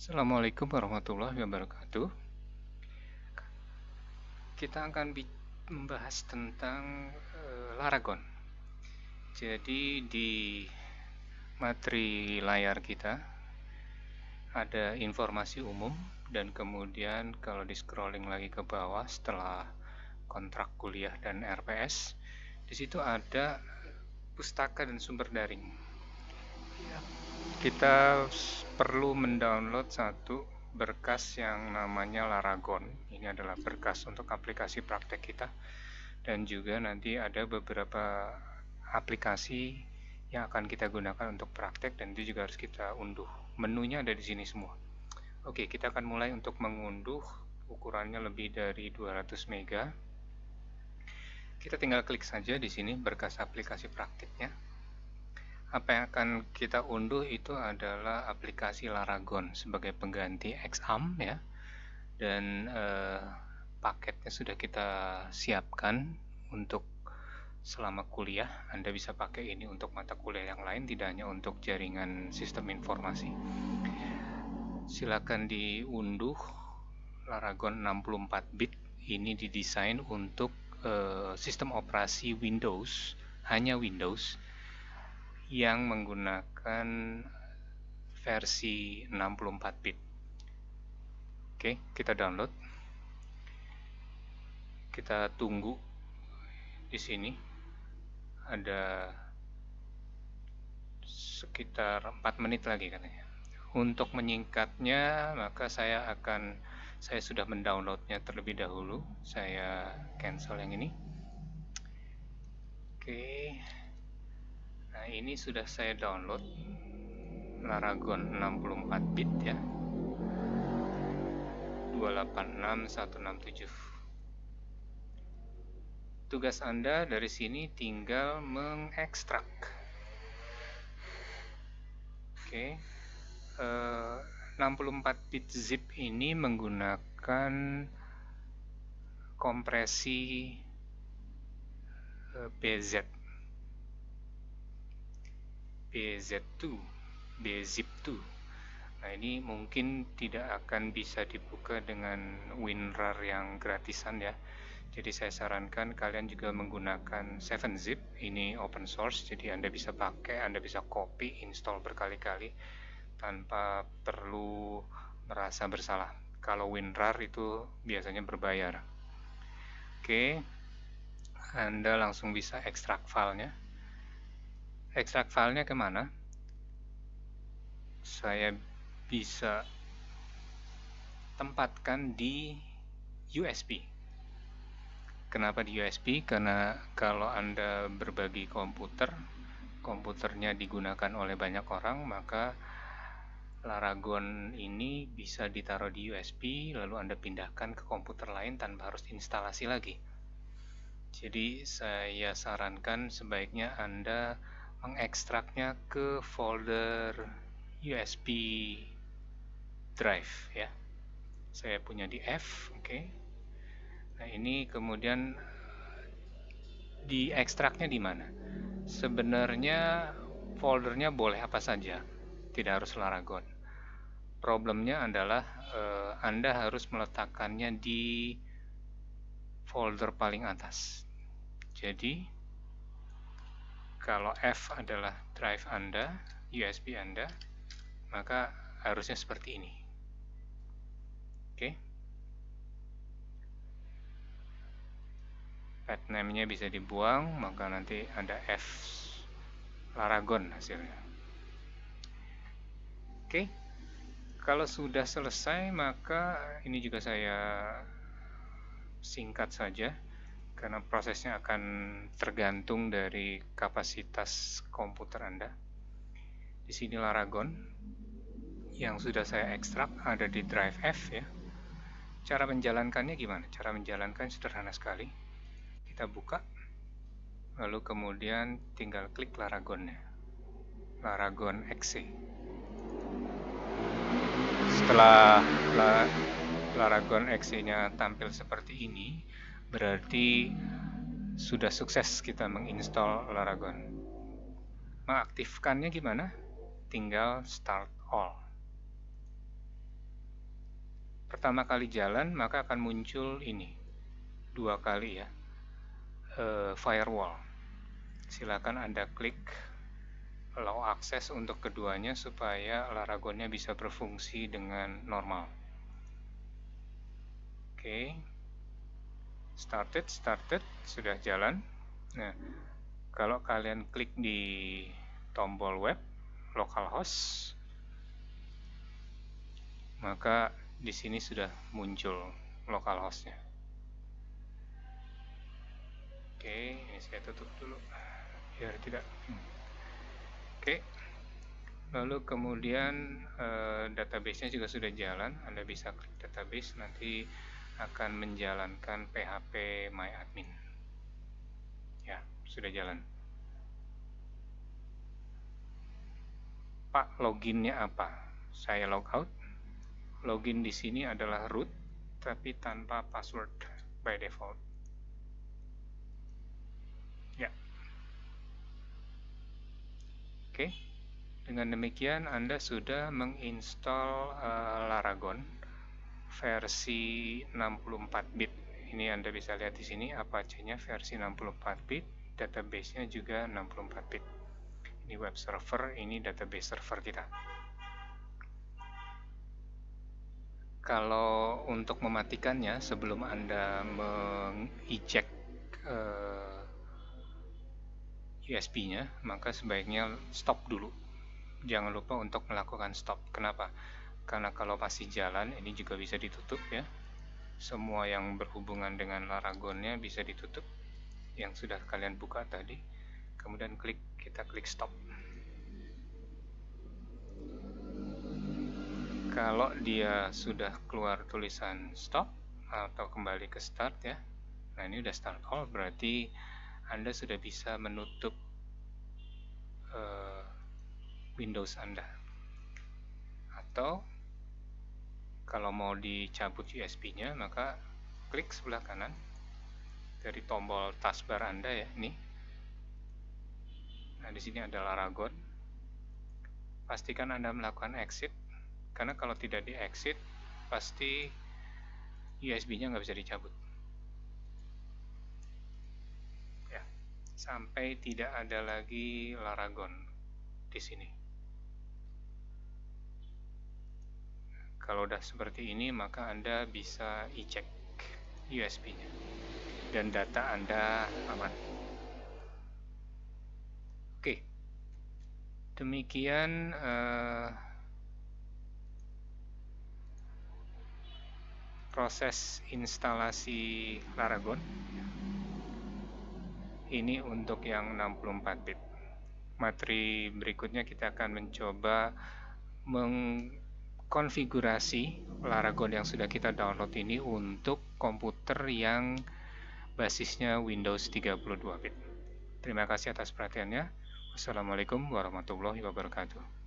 Assalamualaikum warahmatullahi wabarakatuh. Kita akan membahas tentang uh, Laragon. Jadi di materi layar kita ada informasi umum dan kemudian kalau di scrolling lagi ke bawah setelah kontrak kuliah dan RPS di situ ada pustaka dan sumber daring. Kita perlu mendownload satu berkas yang namanya Laragon. Ini adalah berkas untuk aplikasi praktek kita. Dan juga nanti ada beberapa aplikasi yang akan kita gunakan untuk praktek dan itu juga harus kita unduh. Menunya ada di sini semua. Oke, kita akan mulai untuk mengunduh ukurannya lebih dari 200 mega. Kita tinggal klik saja di sini berkas aplikasi praktiknya apa yang akan kita unduh itu adalah aplikasi Laragon sebagai pengganti Xam ya. Dan eh, paketnya sudah kita siapkan untuk selama kuliah. Anda bisa pakai ini untuk mata kuliah yang lain tidak hanya untuk jaringan sistem informasi. Silakan diunduh Laragon 64 bit ini didesain untuk eh, sistem operasi Windows hanya Windows yang menggunakan versi 64 bit. Oke, kita download. Kita tunggu di sini. Ada sekitar 4 menit lagi katanya. Untuk menyingkatnya, maka saya akan saya sudah mendownloadnya terlebih dahulu. Saya cancel yang ini. Oke. Nah ini sudah saya download. Laragon 64 bit ya. 286167 Tugas Anda dari sini tinggal mengekstrak. Oke. Uh, 64 bit zip ini menggunakan kompresi uh, BZ BZ2 BZIP2 nah ini mungkin tidak akan bisa dibuka dengan WinRAR yang gratisan ya. Jadi saya sarankan kalian juga menggunakan 7-zip ini open source jadi anda bisa pakai anda bisa copy install berkali-kali tanpa perlu merasa bersalah. Kalau WinRAR itu biasanya berbayar. Oke anda langsung bisa ekstrak filenya ekstrak filenya ke mana? Saya bisa tempatkan di USB. Kenapa di USB? Karena kalau Anda berbagi komputer, komputernya digunakan oleh banyak orang, maka Laragon ini bisa ditaruh di USB, lalu Anda pindahkan ke komputer lain tanpa harus instalasi lagi. Jadi saya sarankan sebaiknya Anda mengekstraknya ke folder USB drive ya. Saya punya di F oke. Okay. nah ini kemudian diekstraknya di mana? Sebenarnya foldernya boleh apa saja tidak harus Laragon. Problemnya adalah eh, Anda harus meletakkannya di folder paling atas. Jadi kalau F adalah drive Anda, USB Anda, maka harusnya seperti ini. Oke. Pad name-nya bisa dibuang, maka nanti ada F Laragon hasilnya. Oke. Kalau sudah selesai, maka ini juga saya singkat saja karena prosesnya akan tergantung dari kapasitas komputer Anda. Di sini Laragon yang sudah saya ekstrak ada di drive F ya. Cara menjalankannya gimana? Cara menjalankan sederhana sekali. Kita buka, lalu kemudian tinggal klik Laragonnya. Laragon exe. Setelah Laragon exe-nya tampil seperti ini, berarti sudah sukses kita menginstall Laragon. Mengaktifkannya gimana? Tinggal start all. pertama kali jalan maka akan muncul ini dua kali ya uh, firewall silakan anda klik allow akses untuk keduanya supaya Laragonnya bisa berfungsi dengan normal oke okay. Started started sudah jalan nah kalau kalian klik di tombol web localhost maka di sini sudah muncul localhostnya. Oke, ini saya tutup dulu biar tidak. Hmm. Oke, lalu kemudian eh, database-nya juga sudah jalan. Anda bisa klik database nanti akan menjalankan PHP MyAdmin. Ya, sudah jalan. Pak, loginnya apa? Saya logout login di sini adalah root tapi tanpa password by default. Ya. Oke. Dengan demikian Anda sudah menginstal uh, Laragon versi 64 bit. Ini Anda bisa lihat di sini Apache-nya versi 64 bit, database-nya juga 64 bit. Ini web server, ini database server kita. Kalau untuk mematikannya sebelum Anda mengeject uh, eh, USB-nya, maka sebaiknya stop dulu. Jangan lupa untuk melakukan stop. Kenapa? Karena kalau masih jalan, ini juga bisa ditutup ya. Semua yang berhubungan dengan Laragonnya bisa ditutup. Yang sudah kalian buka tadi. Kemudian klik, kita klik stop. kalau dia sudah keluar tulisan stop atau kembali ke start ya nah ini udah start all berarti anda sudah bisa menutup uh, Windows Anda atau kalau mau dicabut USB nya maka klik sebelah kanan dari tombol taskbar Anda ya ini. Nah di sini ada Laragon. Pastikan Anda melakukan exit karena kalau tidak di exit pasti USB-nya nggak bisa dicabut. Ya sampai tidak ada lagi Laragon di sini kalau udah seperti ini maka Anda bisa e-check USB-nya dan data Anda aman. Oke. Demikian uh, proses instalasi Laragon. Ini untuk yang 64 bit. Materi berikutnya kita akan mencoba mengkonfigurasi Laragon yang sudah kita download ini untuk komputer yang basisnya Windows 32 bit. Terima kasih atas perhatiannya. Wassalamualaikum warahmatullahi wabarakatuh